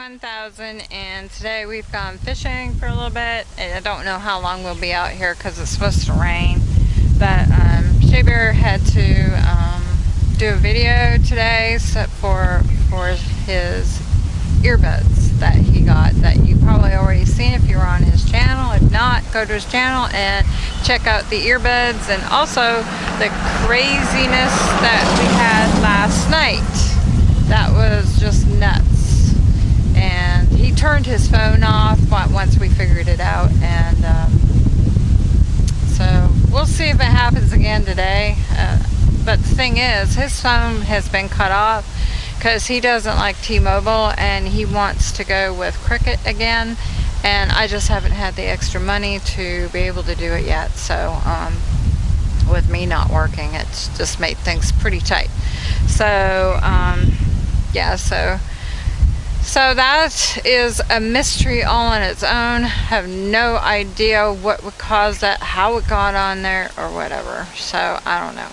Monkey 1000 and today we've gone fishing for a little bit. And I don't know how long we'll be out here because it's supposed to rain. But um, Shea Bear had to um, do a video today for, for his earbuds that he got that you probably already seen if you're on his channel. If not go to his channel and check out the earbuds and also the craziness that we had last night. That was just nuts turned his phone off once we figured it out and um, so we'll see if it happens again today. Uh, but the thing is his phone has been cut off because he doesn't like T-Mobile and he wants to go with Cricket again and I just haven't had the extra money to be able to do it yet. So um, with me not working it's just made things pretty tight. So um, yeah so so that is a mystery all on its own. Have no idea what would cause that how it got on there or whatever. So I don't know.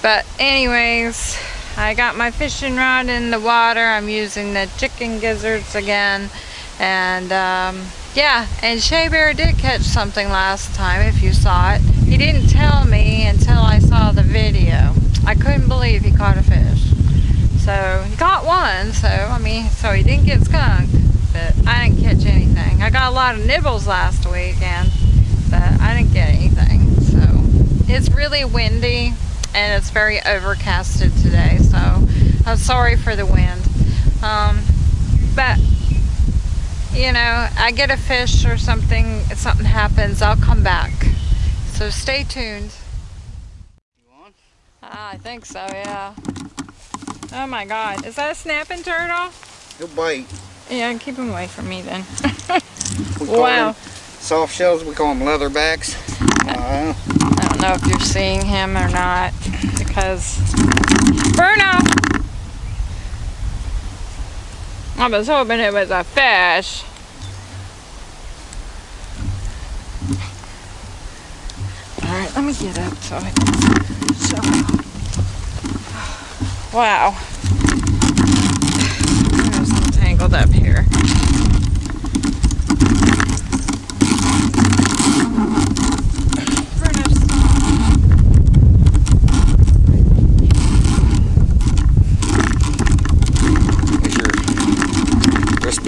But anyways I got my fishing rod in the water. I'm using the chicken gizzards again. And um, yeah and Shea Bear did catch something last time if you saw it. He didn't tell me until I saw the video. I couldn't believe he caught a fish so he got one so I mean so he didn't get skunked but I didn't catch anything. I got a lot of nibbles last weekend but I didn't get anything so. It's really windy and it's very overcasted today so I'm sorry for the wind. Um, but you know I get a fish or something if something happens I'll come back. So stay tuned. Ah, I think so yeah oh my god. Is that a snapping turtle he'll bite. Yeah keep him away from me then. Wow. soft shells. We call them leatherbacks uh, I don't know. If you're seeing him or not because Bruno I was hoping it was a fish. Alright, let me get up so I can show Wow. There's tangled up here.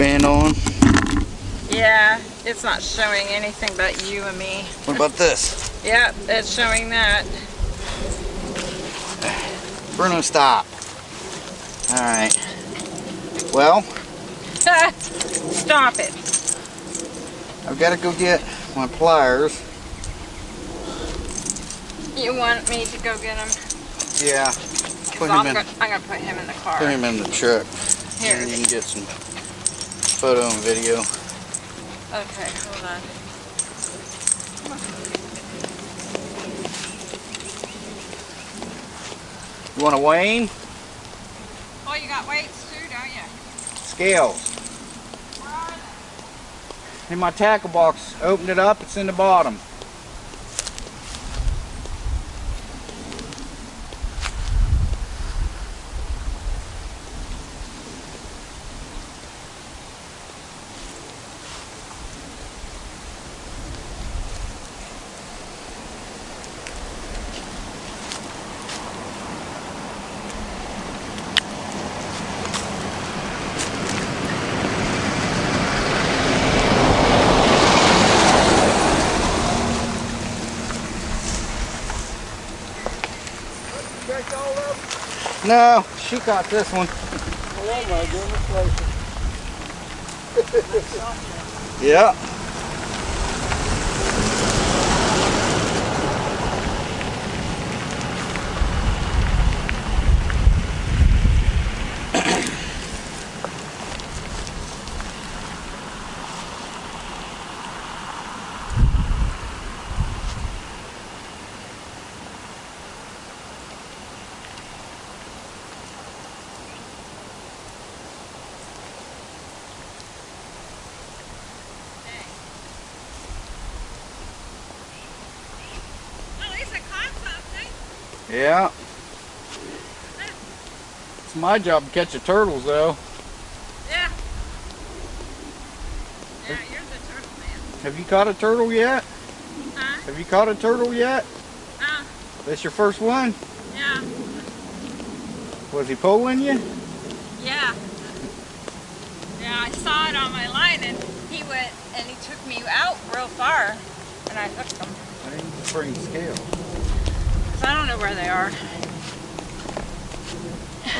band on? Yeah, it's not showing anything but you and me. What about this? yep, it's showing that. Bruno, stop. Alright. Well. stop it. I've got to go get my pliers. You want me to go get them? Yeah. Put him in, I'm to put him in the car. Put him in the truck. Here. And you can get some photo and video. Okay, hold on. You want to Wayne? Oh, you got weights too, don't you? Scales. In my tackle box. Opened it up, it's in the bottom. No, she caught this one. Oh my goodness yeah. Yeah. It's my job to catch the turtles, though. Yeah. Yeah, you're the turtle man. Have you caught a turtle yet? Huh? Have you caught a turtle yet? Huh? That's your first one? Yeah. Was he pulling you? Yeah. Yeah, I saw it on my line, and he went, and he took me out real far, and I hooked him. I didn't bring scales where they are.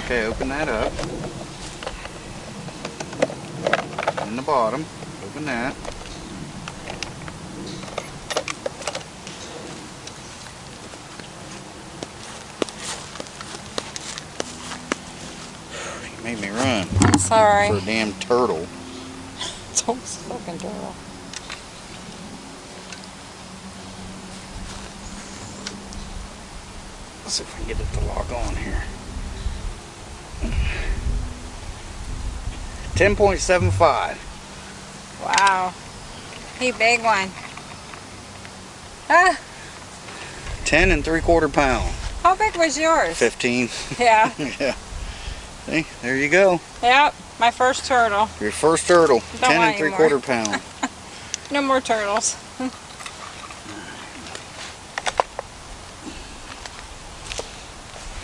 Okay, open that up. In the bottom. Open that. You made me run I'm sorry. for a damn turtle. It's almost fucking turtle. Let's see if I can get it to log on here. 10.75. Wow. He big one. Ah, 10 and 3 quarter pound. how big was yours? 15. Yeah. yeah. See, there you go. Yep. My first turtle. Your first turtle. Don't 10 want and 3 quarter pound. No more turtles.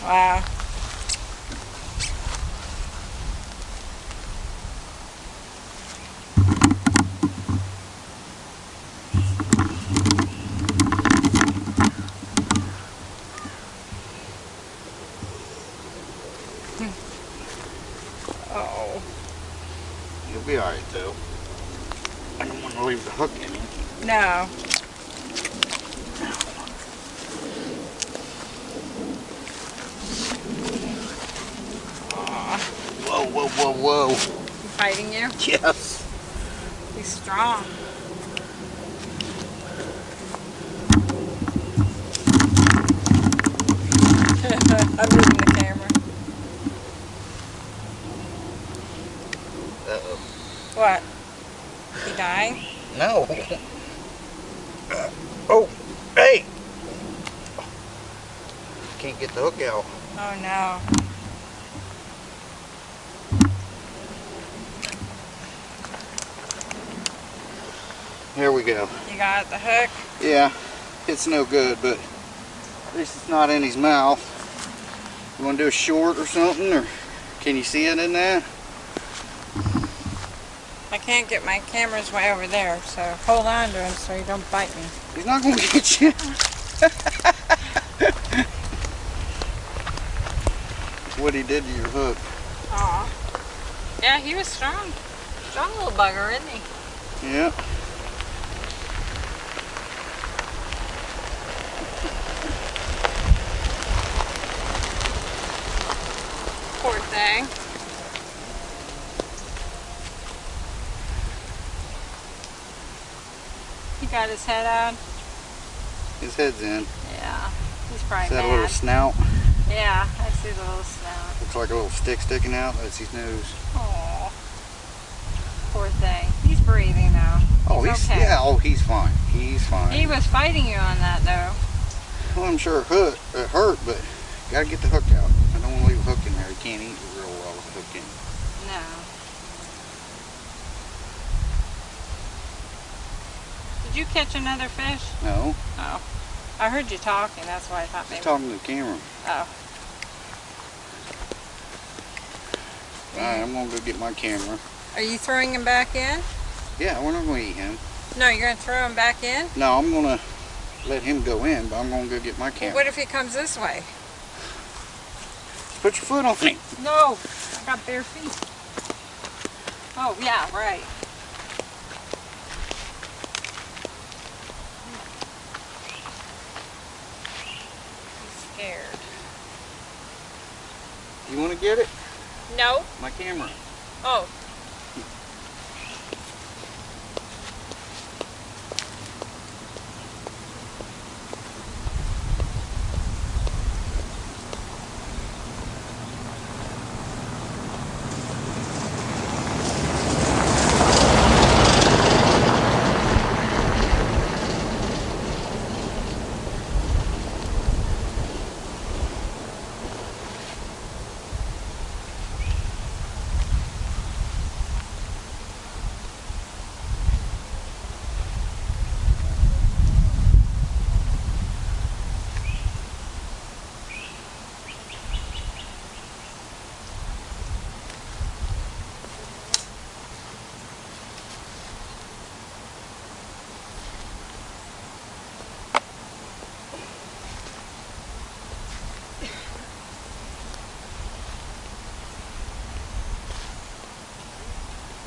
Wow. Hmm. Oh. You'll be alright though. I don't want to leave the hook in it. No. Aw, Whoa, whoa, whoa, whoa. he fighting you? Yes. He's strong. I'm moving the camera. Uh-oh. What? He dying? No. Uh, oh, hey. Can't get the hook out. Oh no. Here we go. You got the hook? Yeah, it's no good, but at least it's not in his mouth. You want to do a short or something, or can you see it in that? I can't get my camera's way over there, so hold on to him so he don't bite me. He's not going to get you. what he did to your hook. Aw. Yeah, he was strong. Strong little bugger, isn't he? Yeah. Poor thing. He got his head out. His head's in. Yeah. He's Is probably that a little snout? Yeah, I see the little snout. Looks like a little stick sticking out. That's his nose. Aw. Poor thing. He's breathing now. Oh, he's okay. yeah. Oh, he's fine. He's fine. He was fighting you on that though. Well, I'm sure it hurt, it hurt, but gotta get the hook out. I don't want to leave a hook in there. He can't eat real well with a hook in. No. Did you catch another fish? No, Oh. I heard you talking, that's why I thought he's maybe. talking to the camera. Oh. All right, I'm gonna go get my camera. Are you throwing him back in? Yeah, we're not gonna eat him. No, you're gonna throw him back in? No, I'm gonna let him go in, but I'm gonna go get my Well, camera. what if he comes this way? Put your foot on him. No, I got bare feet. Oh, yeah, right. He's scared. You wanna get it? No. My camera. Oh.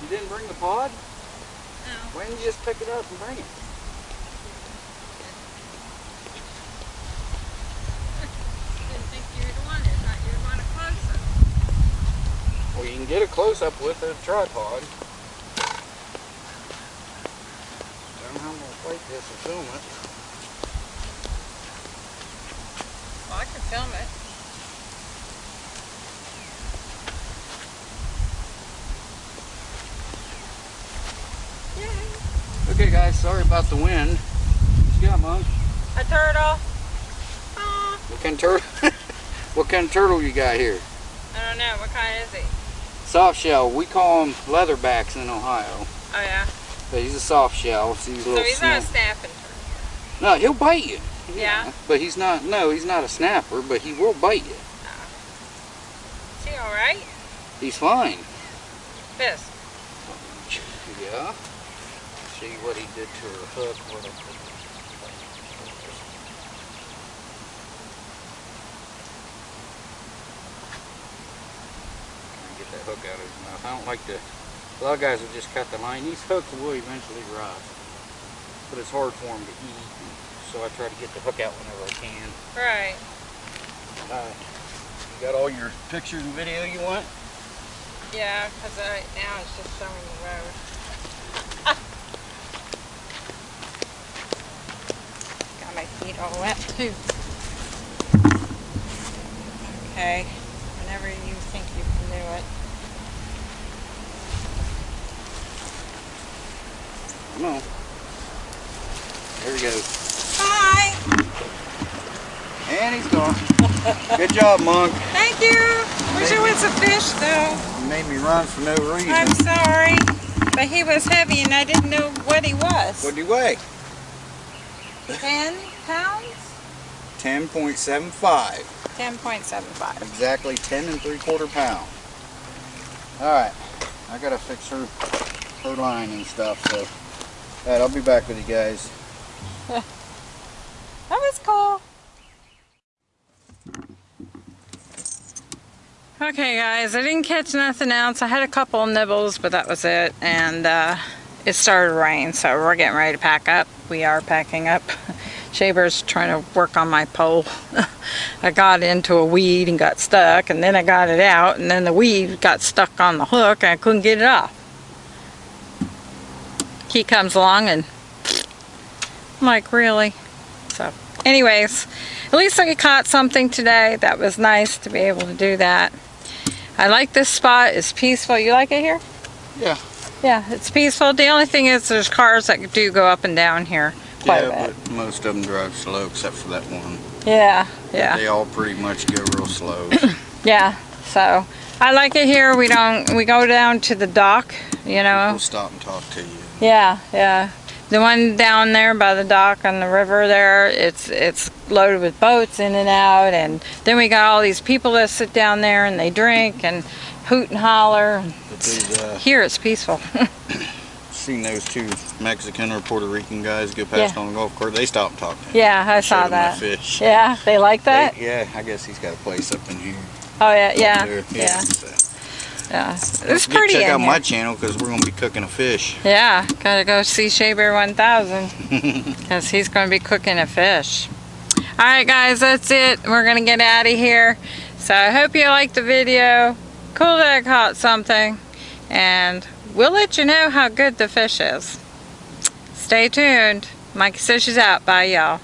You didn't bring the pod? No. Why didn't you just pick it up and bring it? Didn't think you would want it. Thought you would want a close up. Well, you can get a close up with a tripod. Don't know how I'm gonna plate this and film it. Well, I can film it. Okay, guys, sorry about the wind. What you got, Monk? A turtle. Aw. What kind of turtle? what kind of turtle you got here? I don't know. What kind is he? Soft shell. We call them leatherbacks in Ohio. Oh, yeah. But he's a soft shell. It's these So he's not a snap- snapping turtle. No, he'll bite you. Yeah? But he's not. No, he's not a snapper. But he will bite you. Oh. Is he alright? He's fine. This. Yeah. See what he did to her hook. What I put- Trying to Get that hook out of his mouth. I don't like to. A lot of guys will just cut the line. These hooks will eventually rust, but it's hard for them to eat. So I try to get the hook out whenever I can. Right. Uh, you got all your pictures and video you want? Yeah, because right now it's just showing the road. Got my feet all wet too. Okay, whenever you think you can do it. Come on. There he goes. Bye! And he's gone. Good job, Monk. Thank you! Wish it was a fish though. You made me run for no reason. I'm sorry. But he was heavy and I didn't know what he was. What did he weigh? 10 pounds? 10.75. 10.75. Exactly 10 and 3 quarter pound. Alright. I gotta fix her her line and stuff, so alright, I'll be back with you guys. That was cool. Okay guys, I didn't catch nothing else. I had a couple of nibbles, but that was it. And uh, it started to rain, so we're getting ready to pack up. We are packing up. Shea Bear's trying to work on my pole. I got into a weed and got stuck, and then I got it out, and then the weed got stuck on the hook, and I couldn't get it off. He comes along and I'm like, really? So, anyways, at least I caught something today. That was nice to be able to do that. I like this spot. It's peaceful. You like it here? Yeah. Yeah, it's peaceful. The only thing is there's cars that do go up and down here quite a yeah, bit. but most of them drive slow except for that one. Yeah, yeah, They all pretty much go real slow. yeah. So, I like it here. We don't, we go down to the dock, you know. we'll stop and talk to you. Yeah, yeah. The one down there by the dock on the river there, it's it's loaded with boats in and out, and then we got all these people that sit down there and they drink and hoot and holler. These, uh, Here it's peaceful. seen those two Mexican or Puerto Rican guys go past Yeah. on the golf course. They stopped and talked to him. yeah, I Showed saw that. fish. Yeah, they like that. They- yeah, I guess he's got a place up in here. Oh yeah, up yeah, yeah, so. yeah. It's pretty Check out here. my channel because we're gonna be cooking a fish. Yeah, gotta go see Shea Bear 1000 because he's gonna be cooking a fish. All right, guys, that's it. We're gonna get out of here. So I hope you liked the video. Cool I caught something, and we'll let you know how good the fish is. Stay tuned. Mikey says out. Bye, y'all.